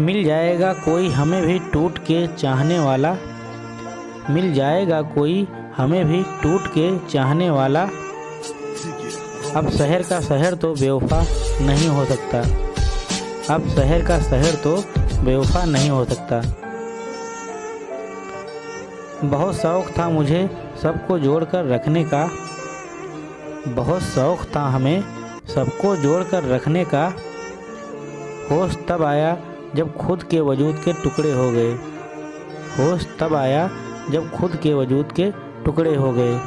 मिल जाएगा कोई हमें भी टूट के चाहने वाला? मिल जाएगा कोई हमें भी टूट के चाहने वाला? अब शहर का शहर तो बेवफा नहीं हो सकता। अब शहर का शहर तो बेवफा नहीं हो सकता। बहुत शौक़ था मुझे सबको जोड़कर रखने का। बहुत शौक़ था हमें सबको जोड़कर रखने का। होश तब आया जब खुद के वजूद के टुकड़े हो गए। होश तब आया जब खुद के वजूद के टुकड़े हो गए।